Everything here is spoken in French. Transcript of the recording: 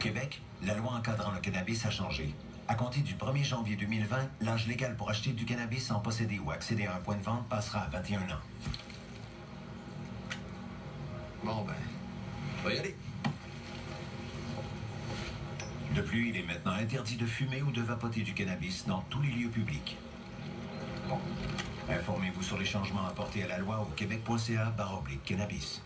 Québec, la loi encadrant le cannabis a changé. À compter du 1er janvier 2020, l'âge légal pour acheter du cannabis sans posséder ou accéder à un point de vente passera à 21 ans. Bon, ben, on va y aller. De plus, il est maintenant interdit de fumer ou de vapoter du cannabis dans tous les lieux publics. Informez-vous sur les changements apportés à la loi au québec.ca cannabis.